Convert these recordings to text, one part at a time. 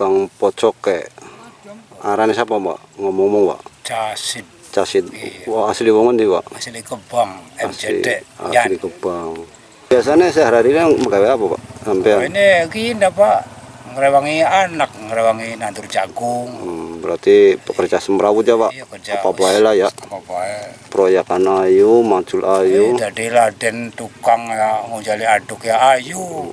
tukang pocok kayak arane siapa mbak? Ngomong-ngomong mbak. Casid casid Iya. wah asli wong ndi mbak? Asli Kebang asli MCD asli Yan. Kebang. Biasanya sehari-hari pegawai apa pak sampai Oh, ini gini pak. Ngerewangi anak ngerewangi nandur jagung. Hmm, berarti pekerja semrawut ya pak? Iya kerja apa bae lah ya. Apa bae proyekan ayu mancul ayu. Jadi laden tukang ya ngojali aduk ya ayu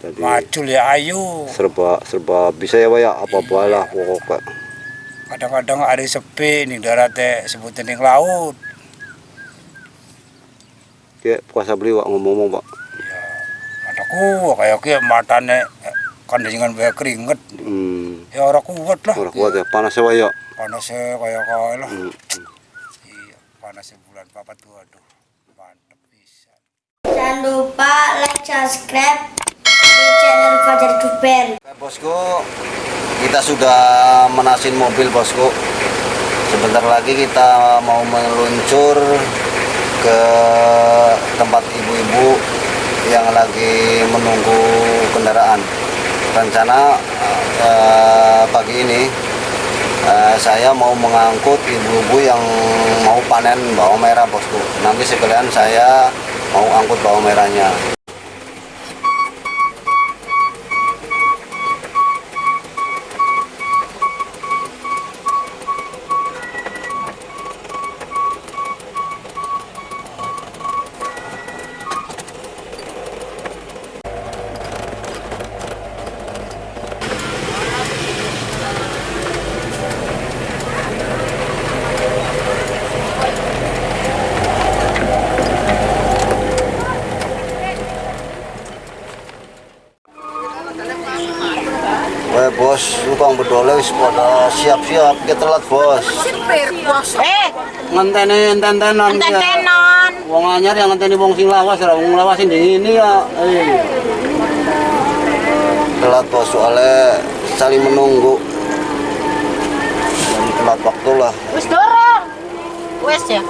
jadi macul ya ayu serba serba bisa ya pak ya? Apa bae lah Iya. pokoknya kadang-kadang ada sepi nih darat teh sebutin ning laut. Kayak puasa beli pak ngomong-ngomong pak. Ya mataku kayak kayak matane eh, kan dengan banyak keringet. Hmm, ya orang kuat lah. Orang kuat ya panas ya pak ya? Panasnya kayak kayak lah. Hmm, iya panasnya bulan papat tuh aduh mantep bisa. Jangan lupa like, subscribe Fajar Duper. Oke, bosku kita sudah menasin mobil bosku. Sebentar lagi kita mau meluncur ke tempat ibu-ibu yang lagi menunggu kendaraan. Rencana eh, pagi ini eh, saya mau mengangkut ibu-ibu yang mau panen bawang merah bosku. Nanti sekalian saya mau angkut bawang merahnya bos, tukang bedole wis pada siap-siap kita telat bos. Sipir bos. Eh, Ngenteni enten-entenan ya. enten-tenan. Wong anyar yang ngenteni wong sing lawas, ora wong lawas sing ini ya. Eh. Telat bos soalnya saling menunggu. Jadi telat waktu lah. Wis dorong. Wis ya.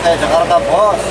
saya Jakarta bos.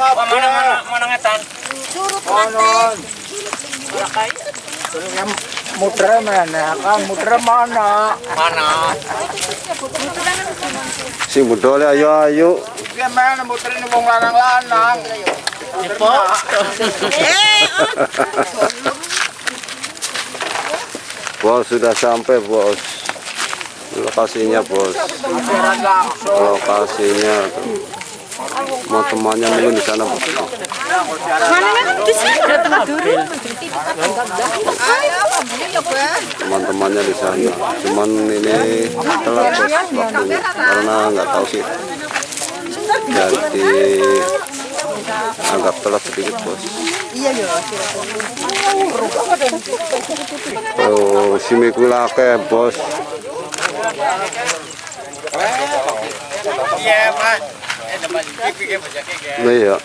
Mana mana mana ngetan. Surut Muter mana? Kan muter mana? Mana? si mudole ayo ayo Gimana muter ini wong lanang-lanang? bos sudah sampai bos lokasinya bos lokasinya tuh. Mau temannya mungkin di sana bos teman-temannya di sana. Cuman ini telat waktunya karena nggak tahu sih. Jadi agak telat sedikit bos. Oh si mikulake bos. Iya, Pak. Iya.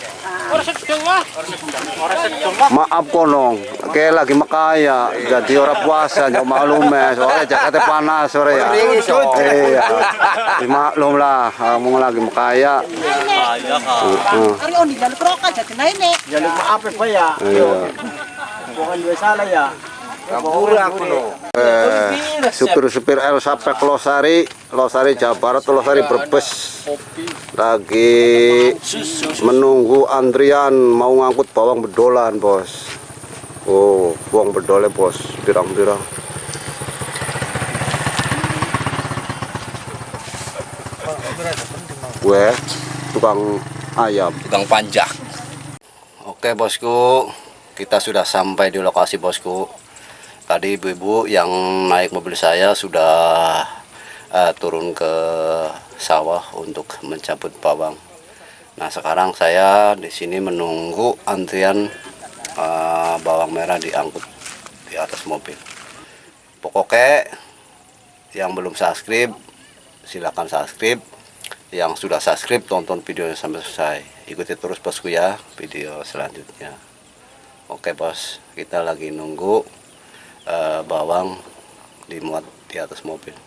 Maaf konong. Kayak lagi makaya jadi orang puasa jauh maklum ya soalnya Jakarta panas sore ya. Iya. Maklum lah kamu lagi makaya Heeh. Ari on di jalur kroka jadi naik Jalur maaf ya, ya. iya. Bukan dua salah ya. Kampura aku no. eh, supir-supir El sampai ke Losari, Losari Jawa Barat, Losari Brebes lagi menunggu antrian mau ngangkut bawang bedolan bos. Oh, bawang bedolnya bos, pirang-pirang. Gue tukang ayam. tukang panjang. Oke bosku, kita sudah sampai di lokasi bosku. Tadi ibu-ibu yang naik mobil saya sudah eh, turun ke sawah untuk mencabut bawang. Nah sekarang saya di sini menunggu antrian eh, bawang merah diangkut di atas mobil. Pokoknya yang belum subscribe silakan subscribe. Yang sudah subscribe tonton videonya sampai selesai. Ikuti terus bosku ya video selanjutnya. Oke bos, kita lagi nunggu eh, bawang dimuat di atas mobil.